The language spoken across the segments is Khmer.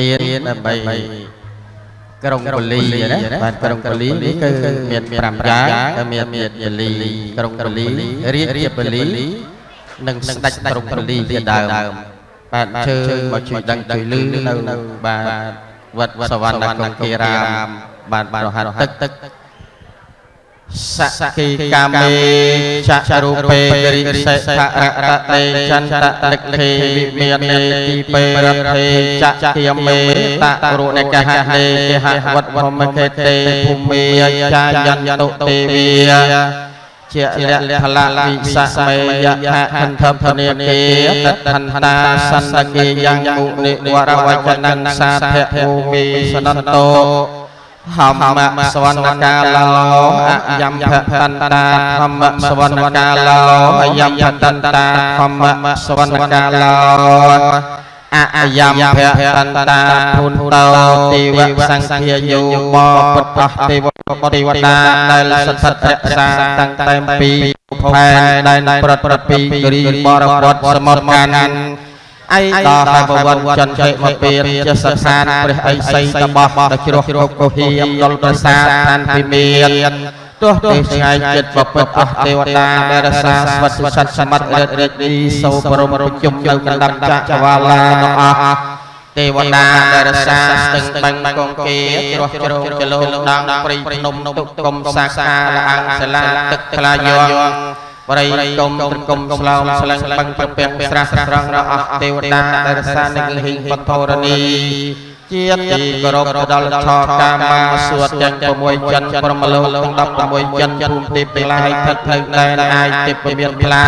ទុកឲ្យទៀនដើម្បីក្រុងពលីណាបាទក្រុងពលីនេះគឺមាន5យ៉ាងគឺមានមានពលីក្រុងពលីរាជរាជពលីនិងស្ដេចក្រុងពលីជាដើមបាទជើងមកជួយដឹងជួយលឺនៅបាទវត្តសវណ្ណកុងគារាមបាទបាទរហ័តទឹកទឹក សកិកាមេចចរូបេរិសិខរតតេចន្តលិខេវិមាននេទីពេរដ្ឋេចចគិយមេតរុនិកហនេកហវត្តវមកេតេភូមិចាយន្តតុទេវាជាលៈផលវិសមេយៈហន្ធភនេគេតថន្តាសន្តិគេយ៉ាងមុនិវរវចនੰសាធភូមិសនន្តោ ហម្មសវណ្ណកាឡោអយំភតន្តាធម្មសវណ្ណកាឡោអយំភតន្តាធម្មសវណ្ណកាឡោអយំភតន្តាពុនតោទេវសង្ឃាយោបពុទ្ធទេវទេវតាដែលស្ថិតរក្សាតាំងតែពីផែនដែលប្រត់ប្រត់ពីគិរីបរពតសមុទ្រកាន់ អីដល់ហើយបវរចន្ទតិមកពៀនជាសសានព្រះអីសីតបោះដល់ជ្រោះគ្រប់កុហៀមដល់ប្រសាឋានពីមានទោះទេឆ្ងាយចិត្តបពិតអស់ទេវតាដែលរសាស្វិតសិតសមិទ្ធរិទ្ធរិទ្ធនីសោបរមប្រជុំនៅកណ្ដាប់ចក្រវាឡាទាំងអស់ទេវតាដែលរសាស្ទឹងបឹងកងគេជ្រោះជ្រោងចលោដងព្រៃភ្នំទុកគុំសាខាលអង្គសាលាទឹកថ្លាយង បរិយគុំត្រគុំស្លោមស្លឹងបឹងប្រពាំងស្រះស្រង់របស់អស់ទេវតាដែលរសានឹងលិហិបធរនីជាទីគោរពដល់ឆកាមាសួតទាំង6ចិនព្រមលោកទាំង16ចិនភូមិទីពីឡាយថិតនៅដែនអាយទីពមានផ្លា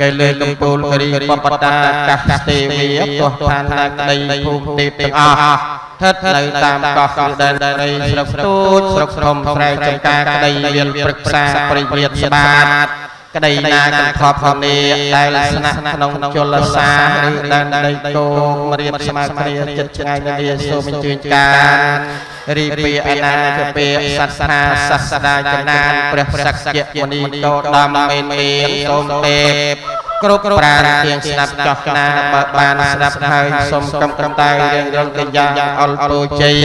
កែលើកំពូលគរីបបតាកាសទេវីទោះឋានណាក្តីភូមិទីទាំងអស់ស្ថិតនៅតាមកោះគឺដែនដីស្រុកទូចស្រុកស្រំស្រែចំការក្តីមានព្រឹក្សាប្រិយស្បាត ក្តីណាកន្ធប់ធនីដែលស្នាក់ក្នុងជលសាឬដែនដីគោមរៀបស្មើគ្នាចិត្តឆ្ងាយនានាសូមអញ្ជើញការរីពីអនាគពេសត្សាសាស្តាចំណានព្រះសក្យមុនីតោដំមេនមានសូមទេពគ្រប់ប្រាណទៀងស្ដាប់ចោះណាបើបានស្ដាប់ហើយសូមកំកំតែរៀងរងទៅយ៉ាងអល់ពូជ័យ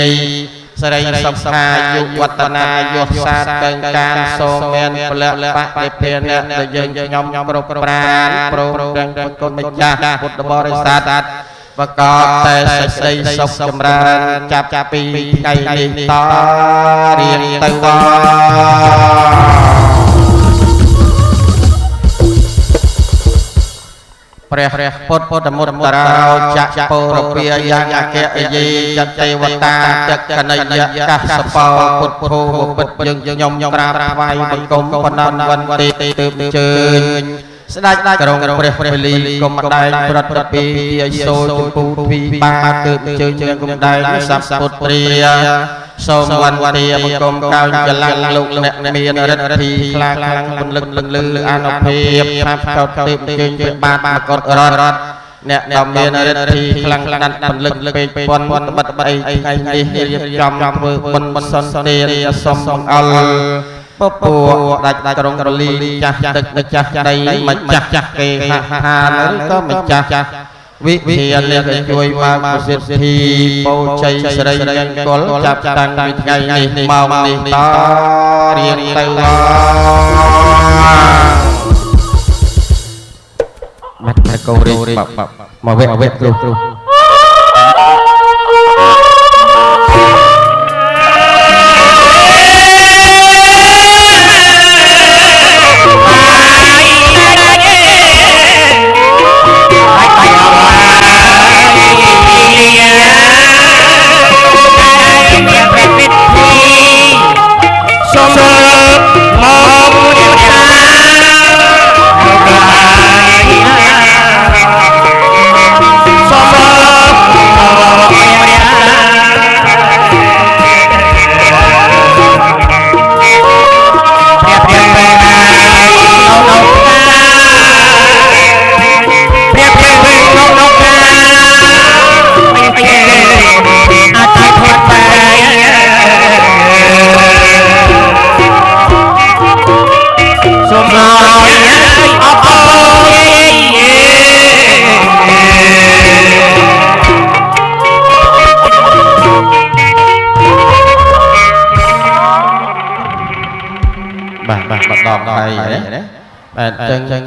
សរិសុខាយុវតនាយុសាតកឹងការសូមមានពលៈបតិភិនៈដែលយើងខ្ញុំខ្ញុំគ្រប់ប្រាណព្រមទាំងគុណម្ចាស់ពុទ្ធបរិស័ទបកបតែសេចក្តីសុខចម្រើនចាប់ចាប់ពីថ្ងៃនេះតរៀងទៅព្ព្រះពុទ្ធពុទ្ធមុតរោចៈពោរពាយ៉ាងអគ្គយេចទេវតាទឹកកណយៈកសបោពុទ្ធភូពុទ្ធយើងខ្ញុំខ្ញុំក្រាបថ្វាយបង្គំបណ្ណវន្តិទើបជើញស្ដេចក្រុងព្រះព្រះលីគុំម្ដែងប្រត់ប្រពីយាយសូលជំពូពីបាទើបជើញជើងគុំដែងសព្វពុត្រា សូមវន្តាបង្គំកោចចលៈលោកអ្នកមានរិទ្ធិខ្លាំងខ្លាំងពន្លឹកលឹងលឺអនុភាពថាកោតទើបជើញជាបាបាកតរត់អ្នកដែលមានរិទ្ធិខ្លាំងដាច់បន្លឹកពេកពន់បិទបៃថ្ងៃនេះរៀបចំធ្វើបុណ្យសន្តានសូមអល់ពពូដាច់ក្រុងរលីចាស់ទឹកម្ចាស់ដីម្ចាស់ចាស់គេហានឬក៏ម្ចាស់ វិធាននេះជួយមកប្រសិទ្ធិបូជ័យស្រីអង្គលចាប់តាំងពីថ្ងៃនេះមកនេះតរៀងទៅបាត់តែកោរីមកវគ្គវគ្គគ្រូគ្រូ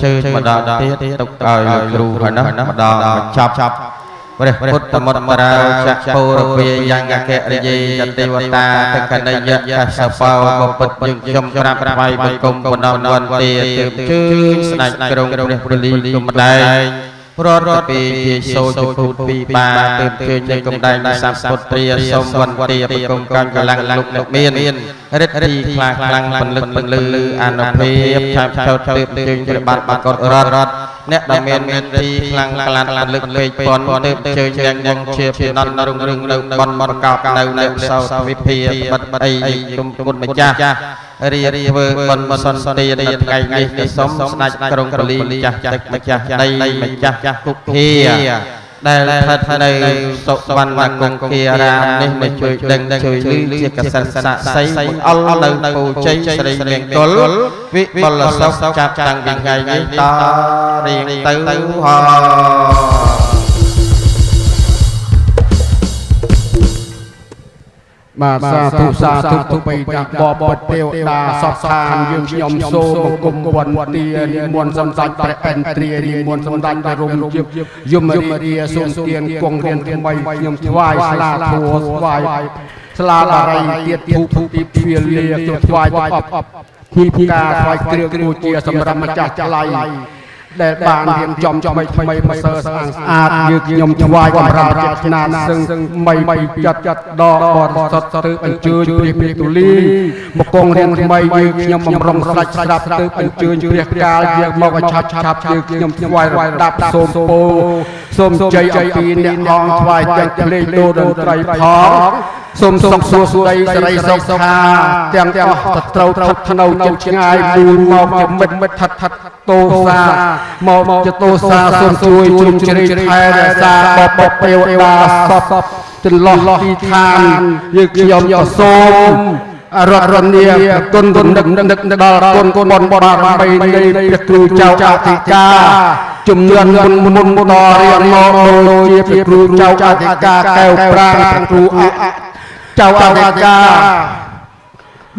ជើញម្ដងទៀតទុកឲ្យលោកគ្រូហើយនោះម្ដងបញ្ចប់ព្រះពុទ្ធមន្តរាចក្ពោរពាយ៉ាងអគ្គរិយយទេវតាតកនិយៈកសបោបពុទ្ធយើងខ្ញុំក្រាបថ្វាយបង្គំបណ្ដំវន្តាទើបជើញស្ដេចក្រុងព្រះពលីគុំម្ដែង រត់រត់ពីជាសូចភូតពីបាទើបជើញនៅកំដែងសម្ពុត្រាសូមវន្តាបង្គំកាញ់កម្លាំងលោកលោកមានរិទ្ធិខ្លាខ្លាំងពលឹកពលឺអនុភាពឆាប់ឆោតទើបជើញព្រះបាទបាត់គាត់រត់រត់ អ្នកដែលមានមេត្តាខ្លាំងក្លាពលឹកពេកពន់ទើបជើញយ៉ាងយ៉ាងជាពីណនរុងរឿងនៅបនបនកោបនៅនៅសោតវិភាបិទបិទអីគុំគុណម្ចាស់រៀបធ្វើបនសន្តាននៅថ្ងៃនេះគឺសូមស្ដេចក្រុងកលីម្ចាស់ទឹកម្ចាស់ដីម្ចាស់គុកធា ដែលស្ថិតនៅសុវណ្ណគង្គគារាមនេះមកជួយដឹងជួយលឺជាកសិនស័ក្តិសិទ្ធិអល់នៅពូជ័យស្រីមង្គលវិបលសុខចាប់តាំងពីថ្ងៃនេះតរៀងទៅហោ បាទសាធុសាធុទុបិតាបបតទេវតាសពខានយើងខ្ញុំសូមបង្គំវន្តានិមន្តសម្ដេចព្រះឥន្ទ្រានិមន្តសម្ដេចព្រះរមយមយមរាសូមទានគង់រៀនថ្មីខ្ញុំថ្វាយស្លាធัวថ្វាយស្លាបារីទៀតធូបទីភៀលាខ្ញុំថ្វាយអបអបភីផ្កាថ្វាយគ្រឿងគូជាសម្រាប់ម្ចាស់ថ្លៃ ដែលបានរៀបចំថ្មីថ្មីប្រសើរស្អាតស្អាតយើងខ្ញុំថ្វាយបម្រើចិត្តស្នាសឹងថ្មីពីចិត្តចិត្តដកបរិសុទ្ធទៅអញ្ជើញព្រះព្រះទូលីមកគង់រៀនថ្មីយើងខ្ញុំបំរុងស្ដាច់ស្ដាប់ទៅអញ្ជើញព្រះកាលយើងមកឲ្យឆាប់ឆាប់យើងខ្ញុំថ្វាយរដាប់សូមពោ សូមជ័យអំពីអ្នកអង្គថ្វាយទាំងភ្លេងដូតន្ត្រីផងសូមសុខសួស្ដីសេរីសុខខាទាំងទាំងអស់ត្រូវត្រូវធ្នៅចិត្តឆ្ងាយមូលមកជាមិត្តមិត្តថិតថិតតោសាមកជាតោសាសូមជួយជ្រុំជ្រែកថែរក្សាបបទេវតាសពចន្លោះទីឋានយើងខ្ញុំក៏សូម រតរនីគុណគុណនឹកនឹកដល់គុណគុណបនបារមីនៃព្រះគ្រូចៅអធិការជំនឿមុនមុនមុនដល់រៀងមកដូចជាព្រះគ្រូចៅអធិការកែវប្រាងព្រះគ្រូអចៅអធិការ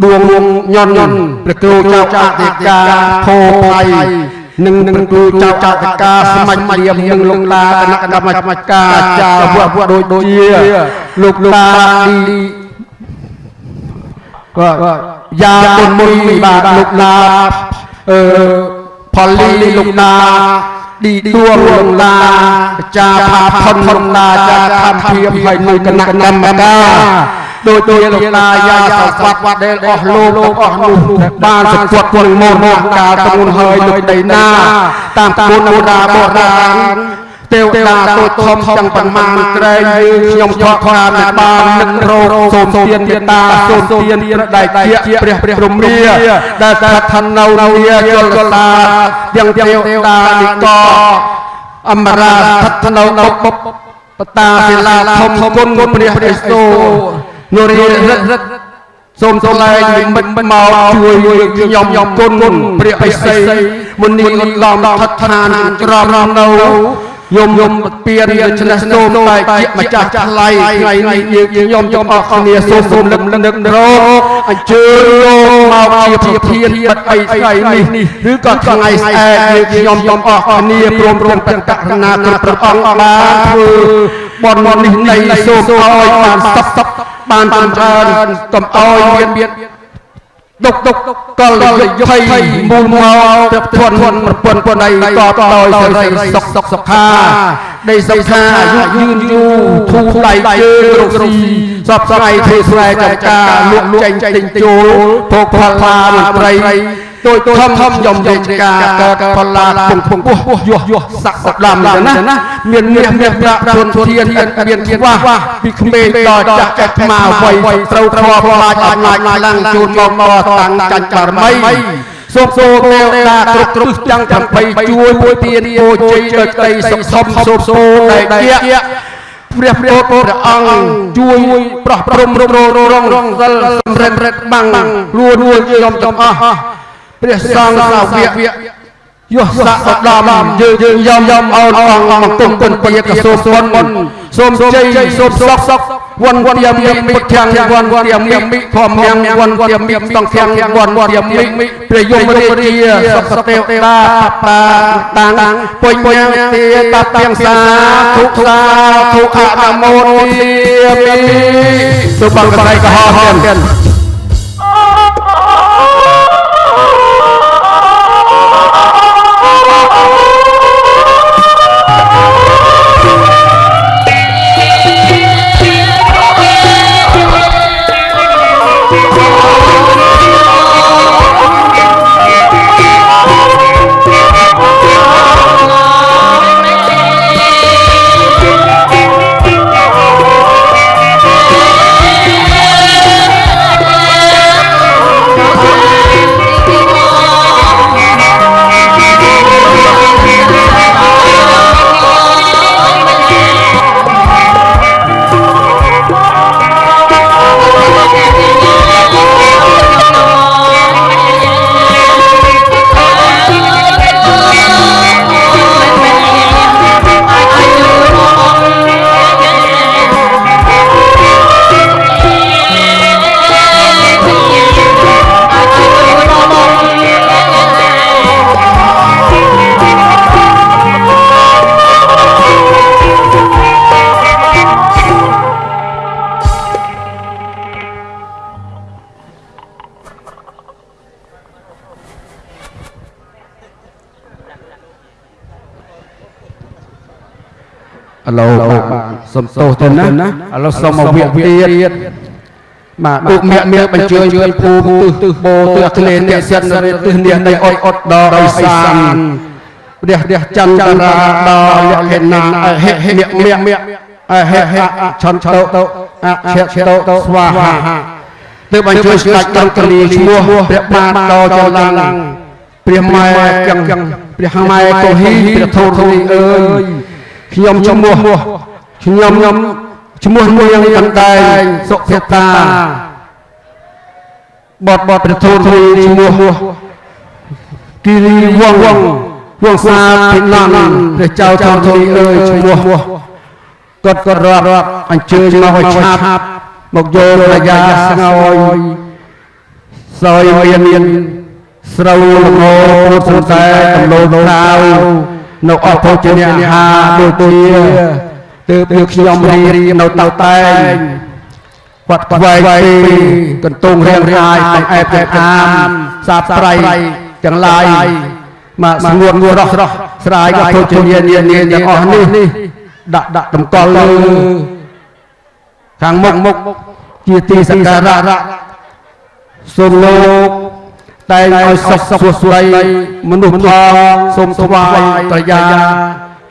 ដួងញន់ញន់ព្រះគ្រូចៅអធិការភោភ័យនឹងនឹងគ្រូចៅចៅតកាស្មាច់រៀមនឹងលោកតាគណៈកម្មការចាវវដូចដូចជាលោកតាឌី ក៏យ៉ាគុណមុនបាទលោកតាអឺផលលីលោកតាឌីដួងលោកតាចាផាផុនលោកតាចាខំភៀមហើយនឹងគណៈកម្មការដូចជាលោកតាយាយសវត្តដែលអស់លោកលោកអស់នោះបានសង្កត់ពលមរណកាលធ្ងន់ហើយលើដីណាតាមគុណបុរាណបុរាណ ទេវតាតូចធំទាំងប៉ុន្មានក្រែងយើងខ្ញុំខកខានមិនបាននឹករោសូមទានទេតាសូមទានព្រះដៃជាព្រះព្រះរមាដែលតែឋាននៅនាយលតាទាំងទេវតានិកអមរាស្ថិតនៅនៅបតាសិលាធំគុណព្រះព្រះសូនរីរិទ្ធរិទ្ធសូមសូមលែងនិមិត្តមកជួយខ្ញុំខ្ញុំគុណព្រះបិសីមុនីឧត្តមថដ្ឋានក្រមនៅ យមយមពៀនដូច្នេះសូមតែជាម្ចាស់ថ្លៃថ្ងៃនេះយើងខ្ញុំខ្ញុំអរគ្នាសូមសូមលឹកនឹករកអញ្ជើញលោកមកជាប្រធានបិទអីថ្ងៃនេះឬក៏ថ្ងៃស្អែកយើងខ្ញុំខ្ញុំអរគ្នាព្រមព្រមប្រកាសណាគ្រប់ព្រះអង្គបានធ្វើបននេះនៃសូមឲ្យបានសពសពបានចម្រើនកុំឲ្យមាន មានដុកដុកកលយភ័យមូលមកព្រះធនប្រពន្ធពណ៌កបដោយសេរីសុខសុខសុខាដីសុខាអាយុយឺនយូរធូរ ដៃជើងរកស៊ីសពថ្ងៃធ្វើស្រែចម្ការលក់ចេញទិញចូលភោគផលឡាមន្ត្រីដូចធំធំខ្ញុំយកការកើតផល្លាពងពងពោះយោះយោះស័កសដាំចឹងណាមានមាសមាសប្រាក់ធនធានមានខ្វះពីក្មេងដល់ចាស់ចាស់មកវ័យត្រូវធ្លាប់ខ្លាចអំណាចខ្លាំងជូនមកមកតាំងចាញ់បារមីសូមសូមទេវតាគ្រប់គ្រប់ទាំង8ជួយមួយទានពោជ័យដោយក្តីសុខសុខសូមសូមដែលជាព្រះព្រះព្រះអង្គជួយប្រោះព្រំរងរងរងសិលសម្រិតរិតបាំងរួនរួនខ្ញុំចំអស់ ព្រះសង្ឃសាវកយោស័កឧត្តមយើងយើងយំយំអោនអងអង្គទុំគុណពាកសូមមុនសូមជ័យសូមសុខសុខវ័នទៀមមិពុទ្ធាំវ័នទៀមមិធម្មំវ័នទៀមមិសង្ឃាំវ័នទៀមមិព្រះយមរាជាសុខសទេវតាបាតាំងពុញពុញទាតទៀងសាធុសាធុអនុមោទាមិសូមបងកៃកហោទៀត ណាឥឡូវសុំមកវាទៀតបាទឧបមគ្គមានបញ្ជើញជួយភូមិទិសទិសបោទិសក្លែនអ្នកសិនទិសនេះនៃអត់អត់ដល់អិសានព្រះព្រះចន្ទរាដល់លក្ខណៈហេហេមគ្គមគ្គអហេហេឆន្ទតអឆេតស្វាហាទើបបញ្ជើញស្ដេចដល់កលីឈ្មោះព្រះបាទដល់ចលង្គព្រះម៉ែចឹងព្រះម៉ែកុហីព្រះធូរីអើយខ្ញុំឈ្មោះ ខ្ញុំខ្ញុំឈ្មោះមួយយ៉ាងកណ្ដែងសុភតាបតបតប្រធូនរីឈ្មោះគិរីវងវងវងសាភិណនព្រះចៅធំធំអើយឈ្មោះគាត់ក៏រាប់អញ្ជើញមកឲ្យឆាប់មកយករយាស្ងោយសយមានមានស្រូវលងោពុទ្ធសន្តែកំលោដៅនៅអស់ភោជនីយហាដូចជា ទើបគឺខ្ញុំរៀននៅតៅតែងគាត់ខ្វែងពីកន្ទងរៀងរាយកំអែបទាំងអាមសាបត្រៃទាំងឡាយមកស្ងួតងួររស់រស់ស្រាយក៏ភោជនីយនានាទាំងអស់នេះដាក់ដាក់តម្កល់លើខាងមុខមុខជាទីសក្ការៈសូមលោកតែងឲ្យសុខសុខស្ដីមនុស្សផងសូមថ្វាយប្រយា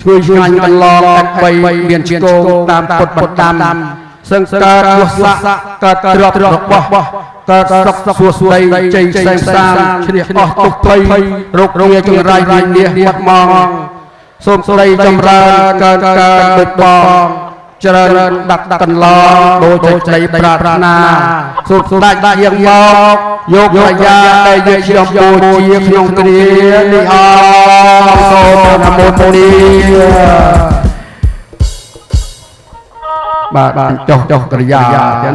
ជួយឆ្ងាញ់កន្លងអបីមានជាគោតាមពុទ្ធបណ្ដាំសង្ការវស័កកើតទ្រព្យរបស់កើតសុខសុខស្ដីជ័យផ្សេងផ្សាមឈ្នះអស់ទុក្ខភ័យរោគរាយចង្រៃវិនាសបាត់មកសូមស្ដីចម្រើនកើនកើនដូចបង ច្រើនដាក់កន្លងដូចចៃប្រាថ្នាសូមស្ដេចយាងមកយកប្រយាដែលយើងខ្ញុំបូជាក្នុងគ្រានេះអរសូមអនុមោទនីបាទបាទចុះចុះក្រយាចឹង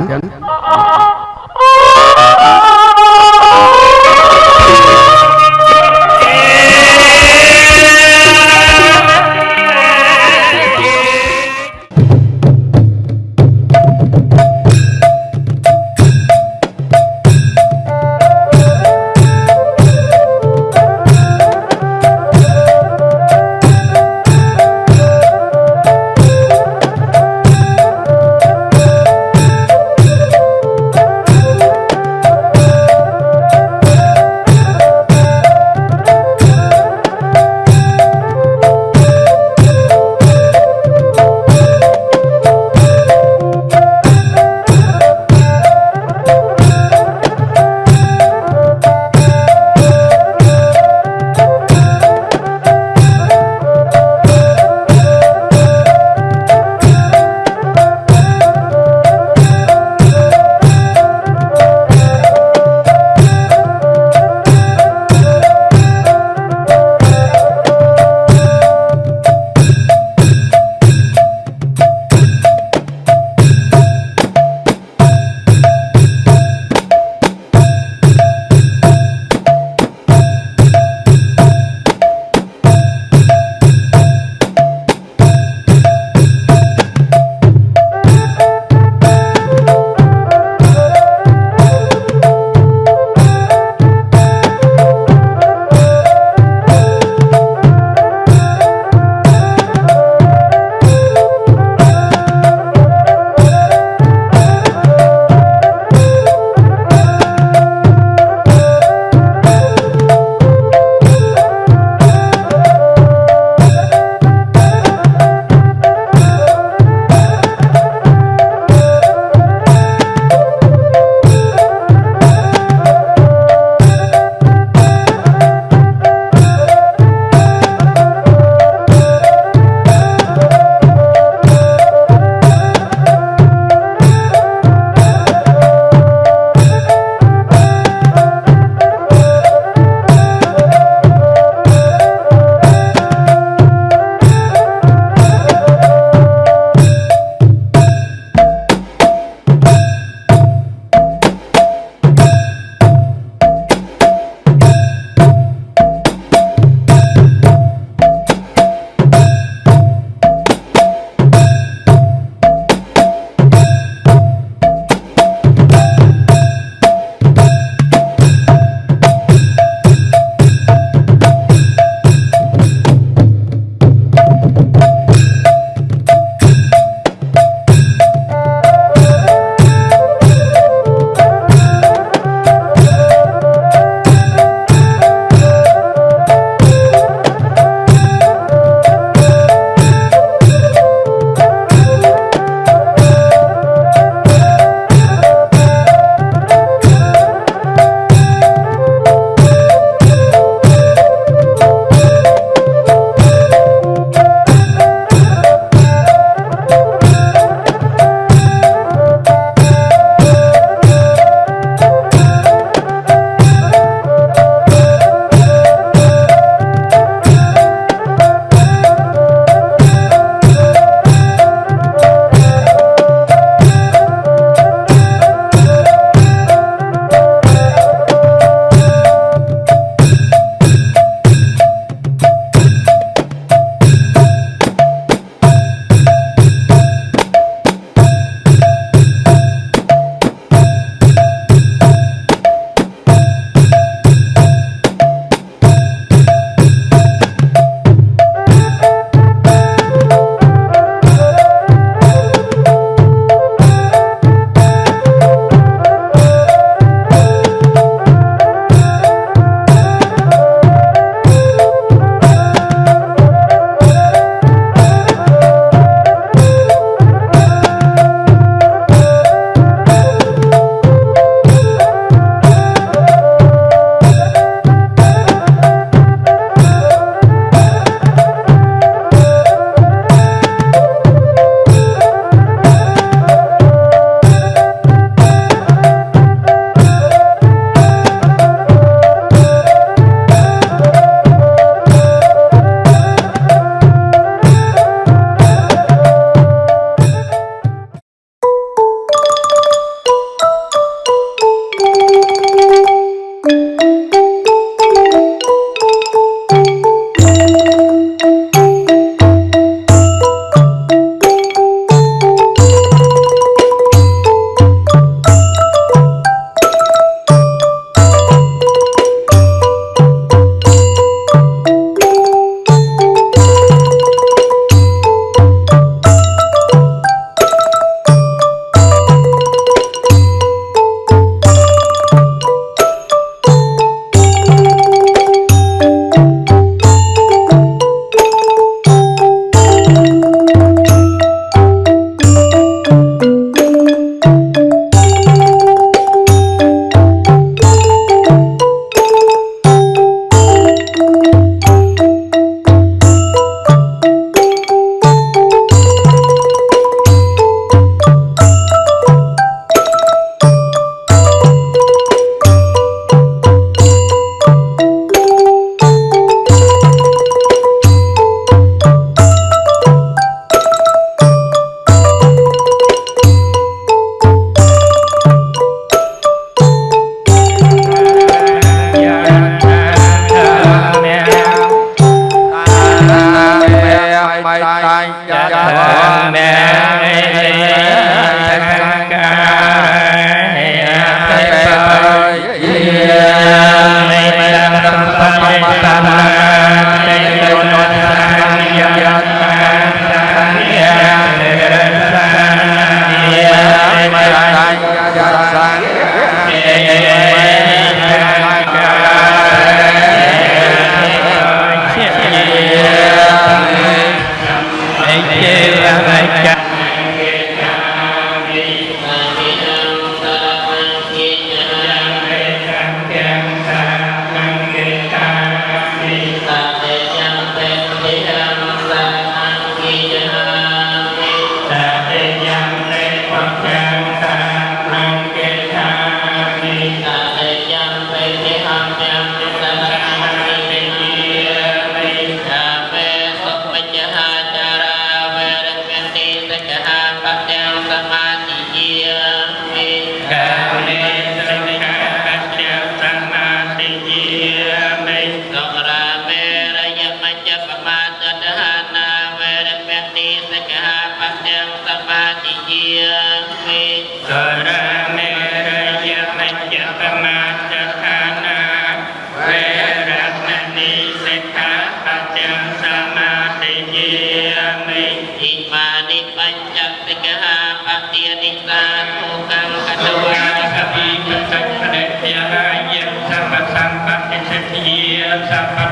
Chapter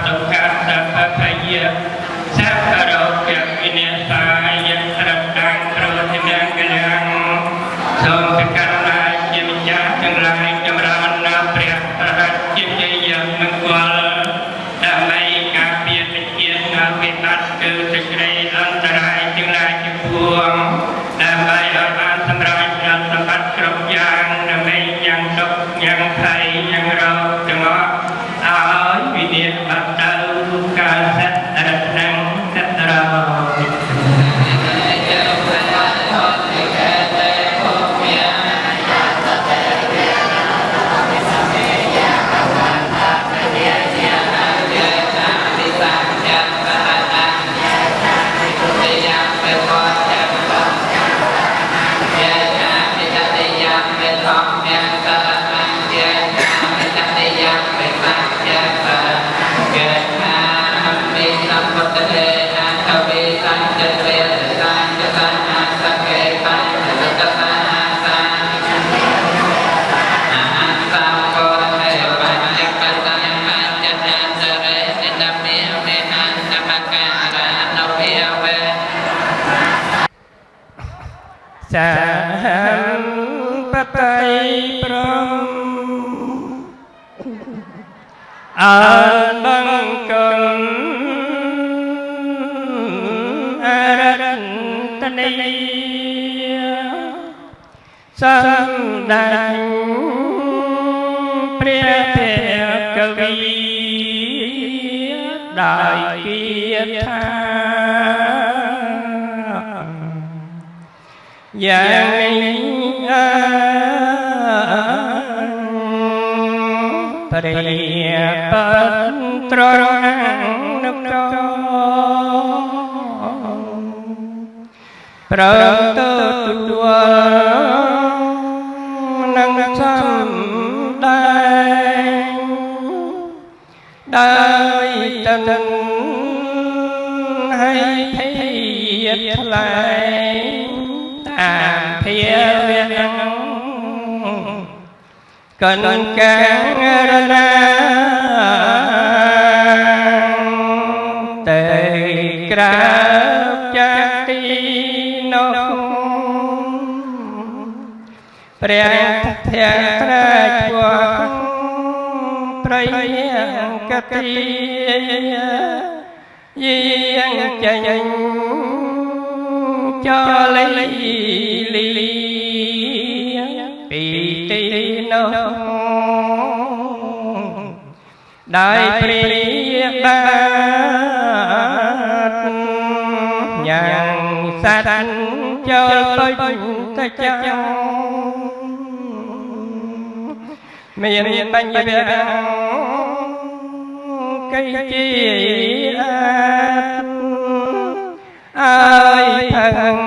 ព្រះភកវីដោយគៀថាយ៉ាងនេះអើព្រះបត្ររនុកប្រទទួល កនការណាតែក្រាបចាទីនោះព្រះធិត្រាជួប្រយកតិយាងចេញចលីលីពីទី ដោយព្រះបាទញ៉ាំងសត្វចូលពេញទៅចាំមានបញ្ញវៈកៃជាអើយផឹង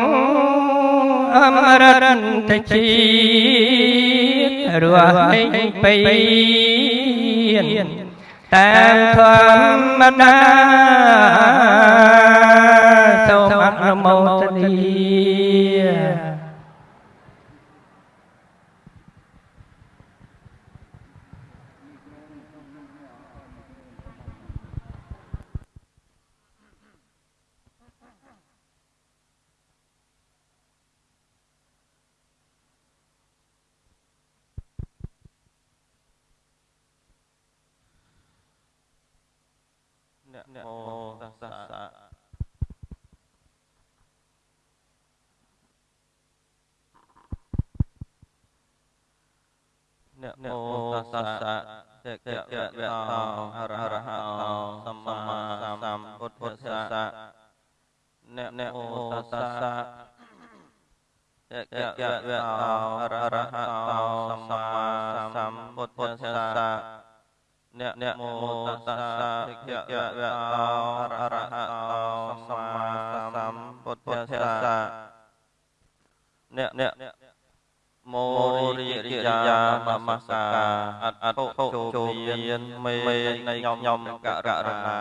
អមរតជាតិរស់នេះពី តាមធម្មតាសូមអនុមោទនី โมตัสสะเตกะวะโตอะระหะโตสัมมาสัมพุทธัสสะนะโมตัสสะเตกะวะโตอะระหะโตสัมมาสัมพุทธัสสะนะโมตัสสะภะคะวะโตอะระหะโตสัมมาสัมพุทธัสสะนะ โมរិយាយានមស្ការអត់អត់ចូលមានមេនៃខ្ញុំករណា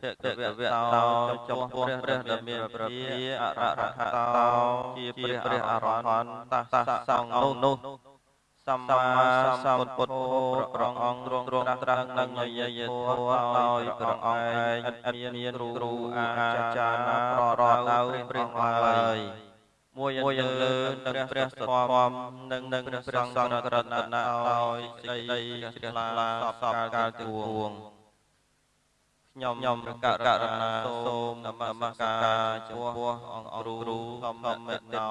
ភគវៈតោចំពោះព្រះដ៏មានព្រះអរហតោជាព្រះអរហន្តតសង្ឃនោះសម្មាសម្ពុទ្ធព្រះអង្គទ្រង់ត្រាស់នឹងនិយាយធម៌ដោយព្រះអង្គឯងឥតមានគ្រូអាចារ្យណាប្ររោតៅព្រះអង្គឡើយ មួយមួយយ៉ាងលើនឹងព្រះសធមនិងនឹងព្រះសង្ឃរតនៈឲ្យសេចក្តីជ្រះថ្លាសពកាលទាំងពួងខ្ញុំខ្ញុំប្រកាសករណាសូមនមស្ការចំពោះអង្គគ្រូធម្មមិត្តណោ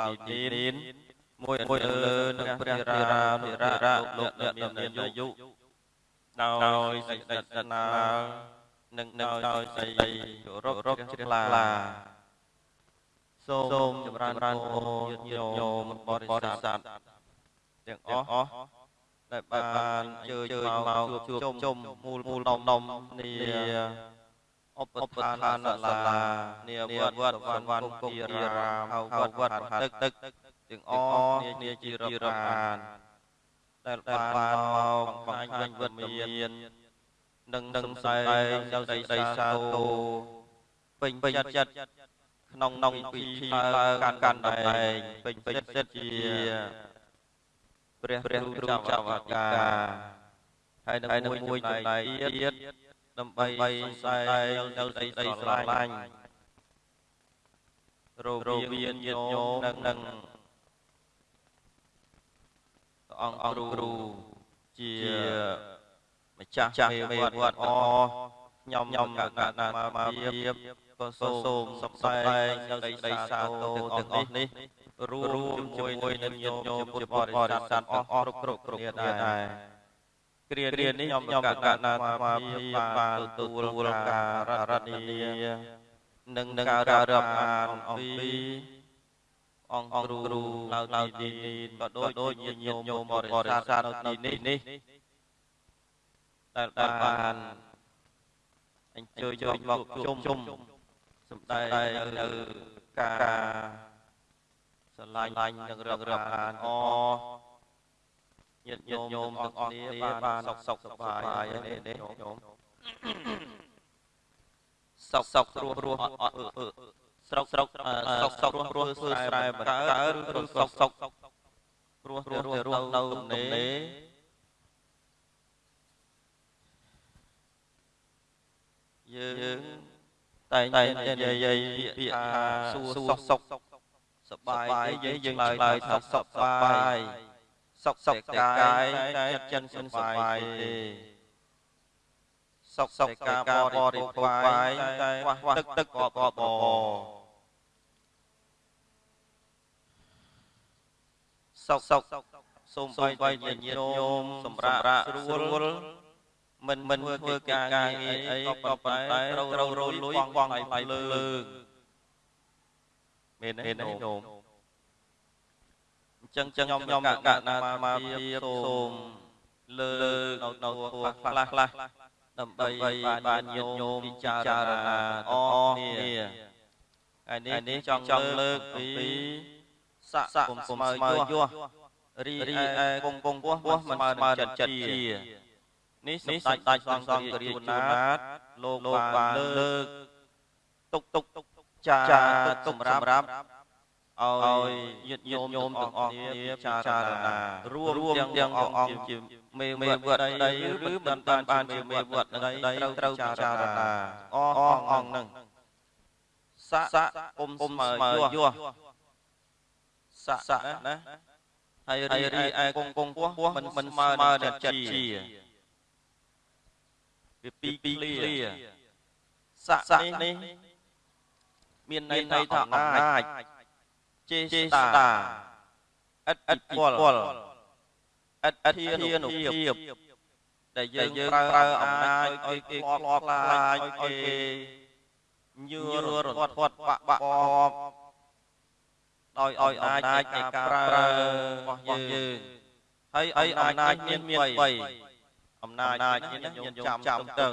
ឡើងទីនេះមួយមួយលើនឹងព្រះរារានុរារៈលោកអ្នកមានអាយុដោយសេចក្តីស្នានិងដោយសេចក្តីគោរពជ្រះថ្លា សូមចម្រើនពរញាតិញោមបរិស័ទទាំងអស់ដែលបានអញ្ជើញមកជួបជុំមូលមូលនំនំនីឧបឋានសាលានាវត្តវណ្ណគង្គរារាមហៅវត្តទឹកទឹកទាំងអស់គ្នាជារាប់អានដែលបានមកបង្ហាញវិទ្យានិងនឹងផ្សាយនៅដីសាទោពេញពេញចិត្ត ក្នុងក្នុងពិធីកាន់កាន់តំណែងពេញពេញចិត្តជាព្រះព្រះគ្រូចៅអាចារ្យហើយនឹងមួយចំណែកទៀតដើម្បីផ្សាយនៅដីដីស្រឡាញ់រវាងញាតិញោមនិងនឹងអង្គគ្រូជាម្ចាស់មេវត្តអខ្ញុំខ្ញុំកណ្ណាមកភាព ក៏សូមសំដែងនៅដីសាទរទាំងអស់នេះរួមជាមួយនឹងញាតិញោមពុទ្ធបរិស័ទអស់គ្រប់គ្រប់គ្រប់គ្នាដែរគ្រាគ្រានេះខ្ញុំខ្ញុំកណ្ណាមកភាពបានទទួលការរតនីនិងនឹងការរាប់អានអំពីអង្គគ្រូនៅទីនេះក៏ដូចញាតិញោមបរិស័ទនៅទីនេះដែលបានអញ្ជើញមកជុំ ជុំសំដែងនៅការស្រឡាញ់និងរឹករាប់អានអញាតិញោមទាំងអស់គ្នាបានសុខសុខសប្បាយនេះនេះញោមសុខសុខព្រោះព្រោះអត់ស្រុកស្រុកសុខសុខព្រោះព្រោះធ្វើស្រែបកើឬសុខសុខព្រោះព្រោះរស់នៅទំនេរយើង តែងតែនិយាយពាក្យថាសួរសុខសុខសបាយទេយើងឆ្លើយថាសុខសបាយសុខសុខតែកាយតែចិត្តចិនសបាយទេសុខសុខការបរិភោគបាយតែទឹកទឹកក៏បបសុខសុខសូមបីញាតិញោមសម្រាប់ស្រួល មិនមិនធ្វើការងារអីក៏ប៉ុន្តែត្រូវត្រូវរលួយបងថ្លៃលើមែនទេញោមអញ្ចឹងចឹងខ្ញុំកណ្ណាមកភាពសូមលើកនៅនៅខ្លះខ្លះដើម្បីបានញាតិញោមពិចារណាអស់គ្នាហើយនេះចង់លើកពីស័កគុំស្មើយោះរីឯគង់គង់ពោះមិនស្មើចិត្តជា នេះសម្ដេចដាច់សង្ឃរាជជួនណាតលោកបានលើកទុកទុកចាទុកសម្រាប់ឲ្យញាតិញោមទាំងអស់គ្នាពិចារណារួមទាំងអង្គជាមេមេវត្តដីឬមិនបានបានជាមេវត្តដីត្រូវត្រូវពិចារណាអស់អង្គនឹងសាក់អ៊ុំស្មើយោះសាក់ណាហើយរីឯគង់គង់ពោះមិនមិនស្មើនឹងចិត្តជា វាពីរឃ្លាស័កនេះមានន័យថាអំណាចចេស្តាឥតឥតពលឥតឥតធានុភាពដែលយើងប្រើអំណាចឲ្យគេខ្លាប់ខ្លាចឲ្យគេញឿររត់ធាត់បាក់បាក់បបដោយឲ្យអំណាចនៃការប្រើរបស់យើងហើយអំណាចមានមាន3 អំណាចនេះយើងចាំទៅ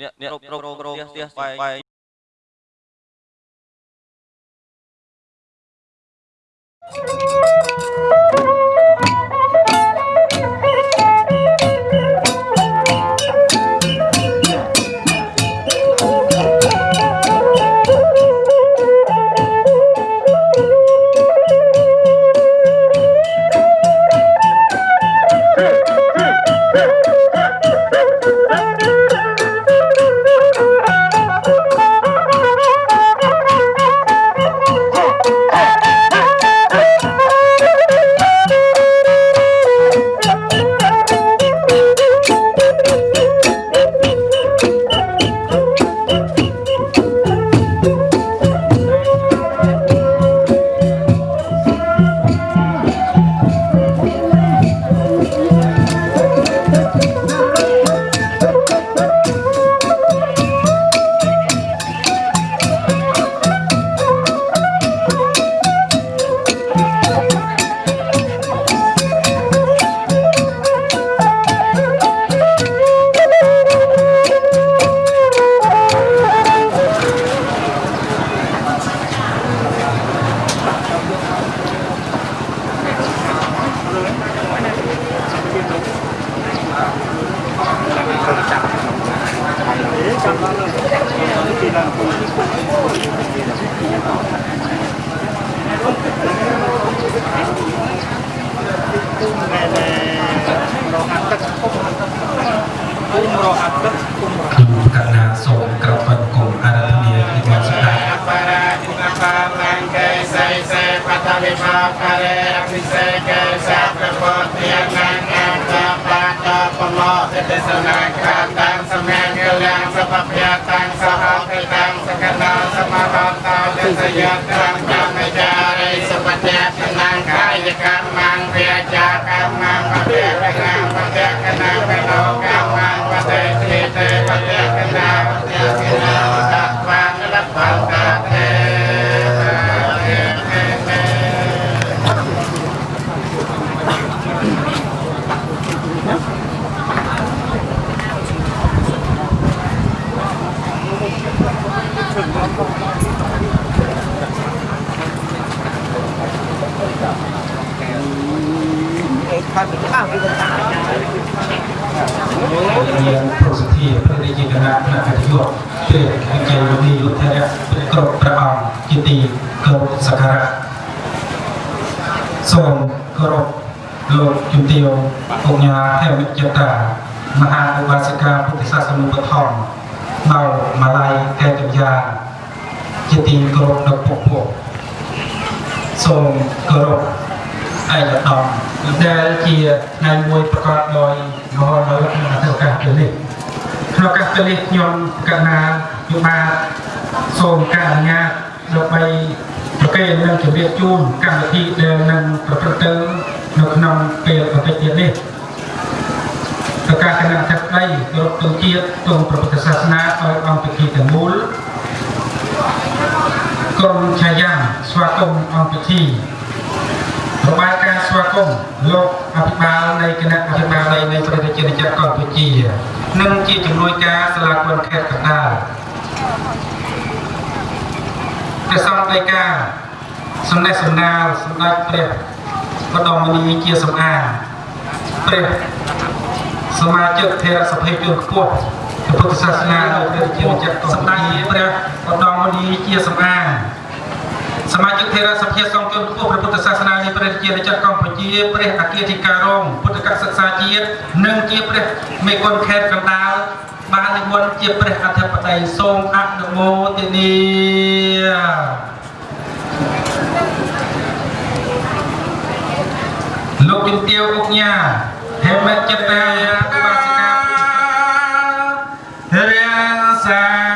អ្នកអ្នកគ្រប់គ្រងផ្ទះស្បែក រៀនប្រសិទ្ធិព្រះរាជគណៈគណៈយុទ្ធព្រះវិក័យមនីយុទ្ធរៈព្រះគ្រប់ព្រះអង្គជាទីគោរពសក្ការៈសូមគោរពលោកជំទាវអង្គញាហេមិចតាមហាឧបាសិកាពុទ្ធសាសនុបឋមនៅម៉ាឡៃកែកញ្ញាជាទីគោរពនៅពុកពួកសូមគោរព ឯកឧត្តមដែលជាថ្ងៃមួយប្រកបដោយមហោនៅក្នុងឱកាសពេលនេះក្នុងឱកាសពេលនេះខ្ញុំកណ្ណាយុបាសូមការអនុញ្ញាតដើម្បីប្រកេននិងជម្រាបជូនកម្មវិធីដែលនឹងប្រព្រឹត្តទៅនៅក្នុងពេលបន្តិចទៀតនេះប្រកាសគណៈអធិបតីគោរពទង់ជាតិទង់ព្រះពុទ្ធសាសនាដោយអង្គពិធីទាំងមូលក្រុមឆាយាំស្វាគមន៍អង្គពិធី របាយការណ៍ស្វាគមន៍លោកអភិបាលនៃគណៈអភិបាលនៃនៃប្រទេសជាតិកម្ពុជានិងជាជំនួយការសាលាគុណខេត្តកណ្ដាលព្រះសង្ឃដីកាសំណេះសំណាលសម្ដេចព្រះបដមនីជាសម្អាងព្រះសមាជិកថេរសភាជនខ្ពស់ព្រះពុទ្ធសាសនានៅប្រទេសជាតិកម្ពុជាព្រះបដមនីជាសម្អាង សមាជិកថេរសភាសង្ឃជនខ្ពស់ព្រះពុទ្ធសាសនានៃព្រះរាជាណាចក្រកម្ពុជាព្រះអគ្គអធិការរងពុទ្ធកសិក្សាជាតិនិងជាព្រះមេគុណខេត្តកណ្ដាលបាននិមន្តជាព្រះអធិបតីសូមអនុមោទនាលោកជំទាវអុកញ៉ាហេមិតចិត្តតាឧបាសិការៀនសា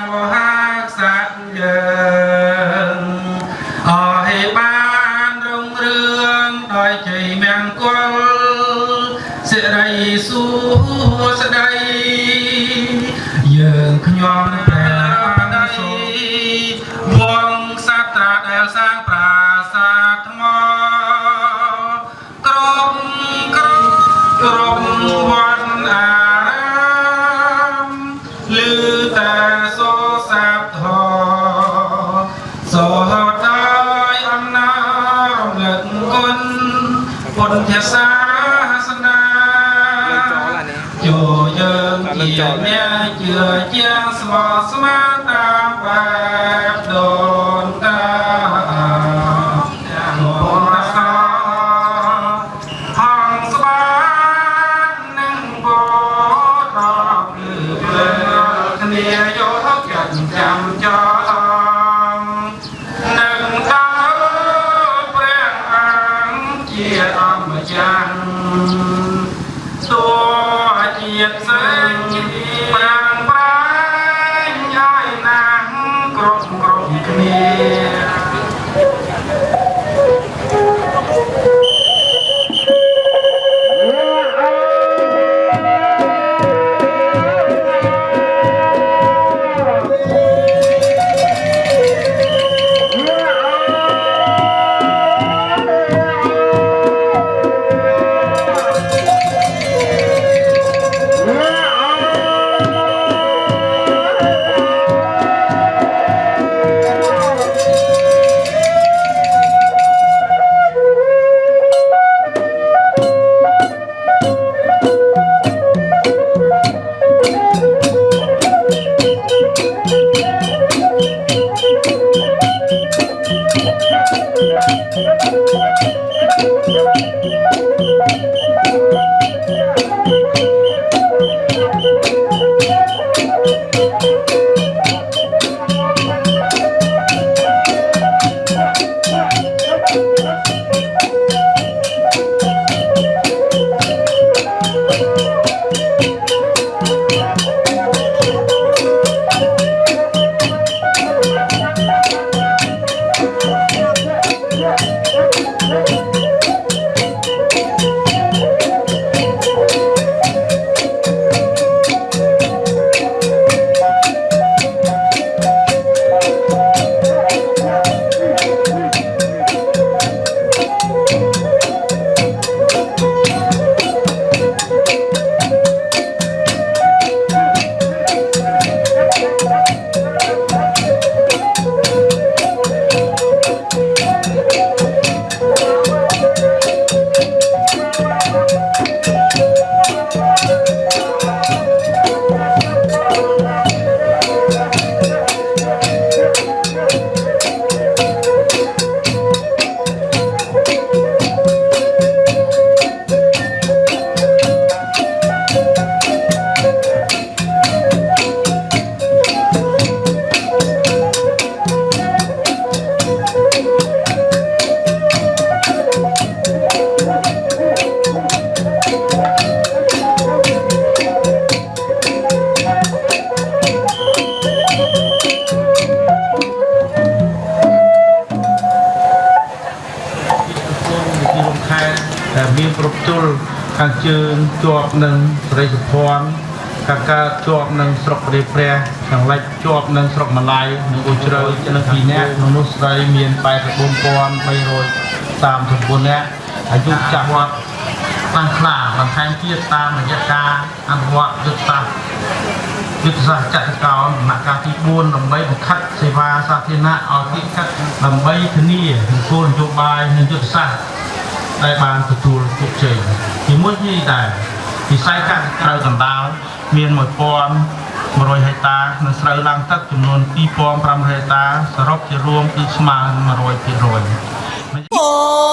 ជាប់នឹងស្រុកព្រះព្រះខាងលិចជាប់នឹងស្រុកម៉ាឡៃនិងអូជ្រៅនឹងពីរនាក់មនុស្សស្រីមាន84339នាក់អាយុចាស់វត្តខ្លាំងខ្លាបន្ថែមទៀតតាមរយៈការអនុវត្តយុទ្ធសាស្ត្រយុទ្ធសាស្ត្រចក្រកោណដំណាក់កាលទី4ដើម្បីបង្ខិតសេវាសាធារណៈឲ្យទីកាត់ដើម្បីធានានូវគោលនយោបាយនិងយុទ្ធសាស្ត្រដែលបានទទួលជោគជ័យជាមួយនេះដែរវិស័យកសិកម្មកណ្ដាល មាន1100ហិកតានិងស្រូវឡើងទឹកចំនួន2500ហិកតាសរុបជារួមគឺស្មើនឹង100%សូ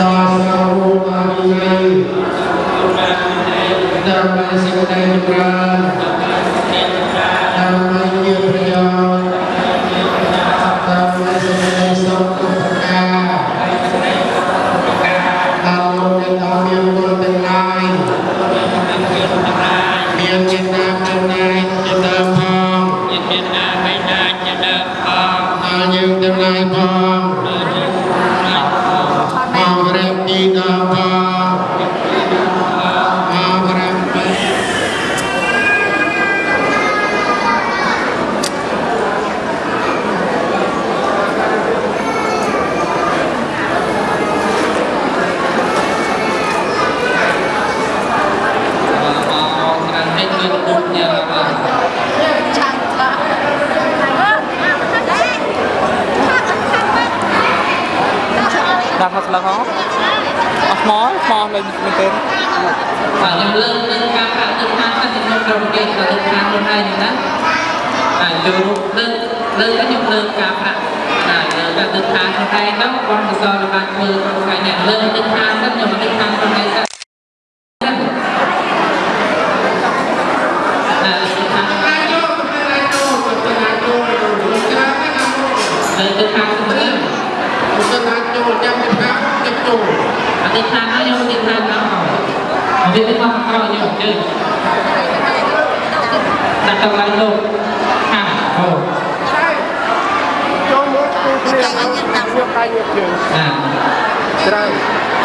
ដល់សូមបានញ៉ៃដើម្បីសេចក្តីចម្រើនដើម្បីជាប្រយោជន៍ ដើម្បីសេចក្តីសុខទុក្ខការដល់លោកអ្នកទាំងមានគុណទាំងឡាយមានចេតនាចំណាយជាដើមផងដល់យើងទាំងឡាយផងមករៀបទីដល់ផងមករៀបពី ដាក់មកស្លឹកហ៎អស់ថ្មថ្មលេងមែនទេ បាទខ្ញុំលើកលើកការប្រាក់ទឹកខាងទៅខ្ញុំក្រុមគេទៅទឹកខាងខ្លួនឯងណាអាចូលលើកលើកខ្ញុំលើកការប្រាក់ណាលើកការទឹកខាងខ្លួនឯងទៅបងកសលបានធ្វើថ្ងៃនេះលើកទឹកខាងទៅខ្ញុំទឹកខាងខ្លួនឯងទៅណាលើកទឹកខាងលើកទឹកខាងខ្លួនឯង Bukan hancur, jangan dekat, kecil. អតិថានខ្ញុំអតិថានដល់វាទៅមកក្រោយខ្ញុំជើដាក់ទៅឡើងលោកខាងអូ ចូលមកគឺគ្នាយកកាយយកជើង អា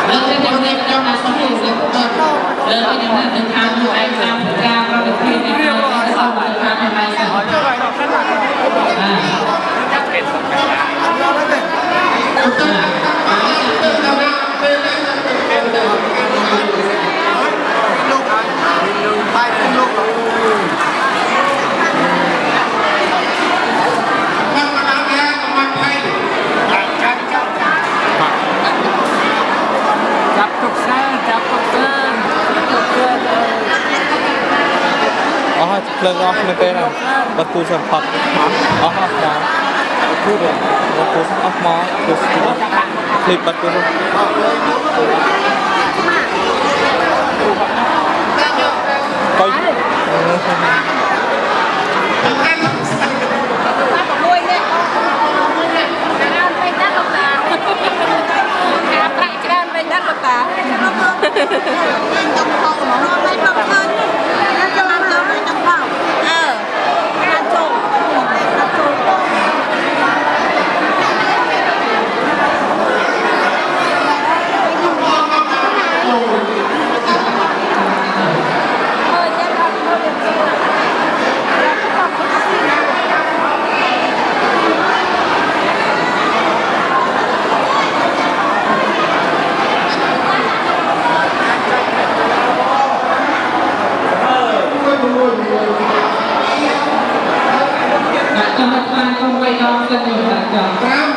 ត្រូវលើខ្ញុំនេះខ្ញុំណាសុខលើខ្ញុំណានឹងខាងខ្លួនឯងខាងការប្រតិភិនេះខ្ញុំសូមខាងខ្លួនឯងសិនអាចាប់ ហើយភ្លើងអស់នៅពេលហ្នឹងបើគូសិនផុតអស់អស់ចាគូដែរបើគូសិនអស់មកគូសិនភ្លេបបាត់គូសិនបាយតាចាំមើលវិញទៅផងមកមកមិនមកឃើញយក 嗯。 ដាក់ចំណុចខ្លាំងក្នុងវ័យដល់សិនយើងដាក់ចង់